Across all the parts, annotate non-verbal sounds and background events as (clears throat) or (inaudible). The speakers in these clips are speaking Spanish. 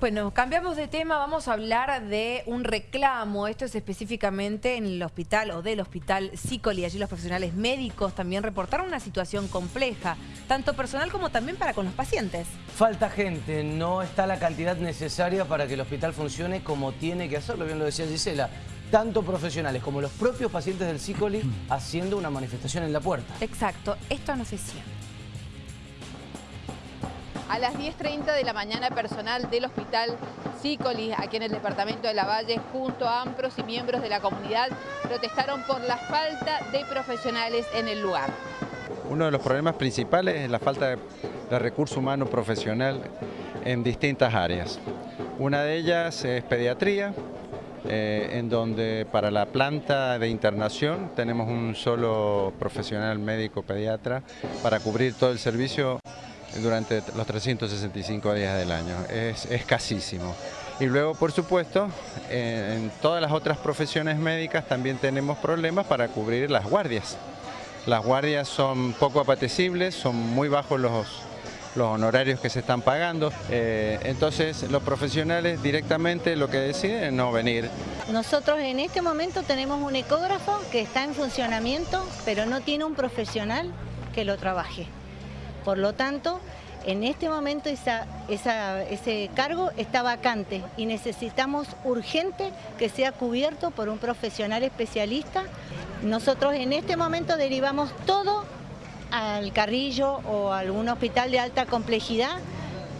Bueno, cambiamos de tema, vamos a hablar de un reclamo, esto es específicamente en el hospital o del hospital Cicoli, allí los profesionales médicos también reportaron una situación compleja, tanto personal como también para con los pacientes. Falta gente, no está la cantidad necesaria para que el hospital funcione como tiene que hacerlo, bien lo decía Gisela, tanto profesionales como los propios pacientes del Cicoli (clears throat) haciendo una manifestación en la puerta. Exacto, esto no se siente. A las 10.30 de la mañana, personal del Hospital Cicoli, aquí en el departamento de La Valle, junto a AMPROS y miembros de la comunidad, protestaron por la falta de profesionales en el lugar. Uno de los problemas principales es la falta de recurso humano profesional en distintas áreas. Una de ellas es pediatría, eh, en donde para la planta de internación tenemos un solo profesional médico pediatra para cubrir todo el servicio durante los 365 días del año. Es escasísimo. Y luego, por supuesto, en todas las otras profesiones médicas también tenemos problemas para cubrir las guardias. Las guardias son poco apetecibles, son muy bajos los, los honorarios que se están pagando. Eh, entonces los profesionales directamente lo que deciden es no venir. Nosotros en este momento tenemos un ecógrafo que está en funcionamiento, pero no tiene un profesional que lo trabaje. Por lo tanto, en este momento ese cargo está vacante y necesitamos urgente que sea cubierto por un profesional especialista. Nosotros en este momento derivamos todo al Carrillo o a algún hospital de alta complejidad,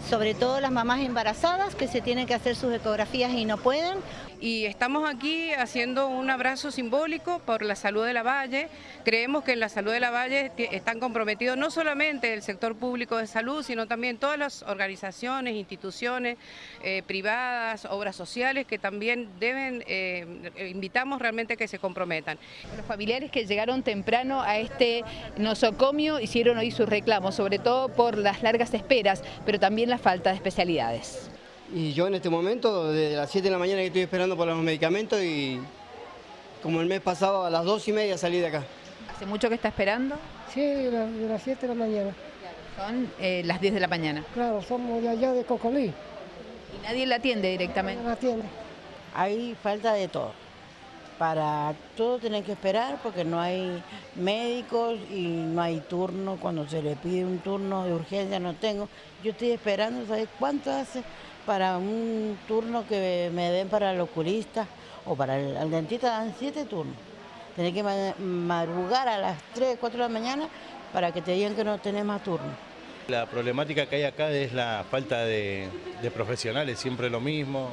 sobre todo las mamás embarazadas que se tienen que hacer sus ecografías y no pueden, y estamos aquí haciendo un abrazo simbólico por la salud de la Valle. Creemos que en la salud de la Valle están comprometidos no solamente el sector público de salud, sino también todas las organizaciones, instituciones eh, privadas, obras sociales que también deben, eh, invitamos realmente que se comprometan. Los familiares que llegaron temprano a este nosocomio hicieron hoy sus reclamos, sobre todo por las largas esperas, pero también la falta de especialidades. Y yo en este momento, desde las 7 de la mañana que estoy esperando por los medicamentos y como el mes pasado a las 2 y media salí de acá. ¿Hace mucho que está esperando? Sí, de, las 7 de la mañana. Son eh, las 10 de la mañana. Claro, somos de allá de Cocolí. ¿Y nadie la atiende directamente? No la atiende. Hay falta de todo. Para todo tener que esperar porque no hay médicos y no hay turno. Cuando se le pide un turno de urgencia no tengo. Yo estoy esperando, ¿sabes cuánto hace? para un turno que me den para el oculista o para el, dentista dan siete turnos. Tienes que madrugar a las 3, 4 de la mañana para que te digan que no tenés más turno. La problemática que hay acá es la falta de, profesionales, siempre lo mismo.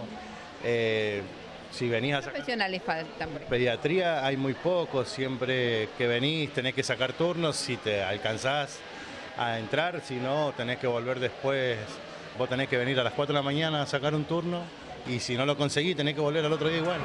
Eh, si venís a profesionales faltan? Pediatría hay muy pocos, siempre que venís tenés que sacar turnos si te alcanzás a entrar, si no tenés que volver después Vos tenés que venir a las 4 de la mañana a sacar un turno y si no lo conseguís tenés que volver al otro día igual.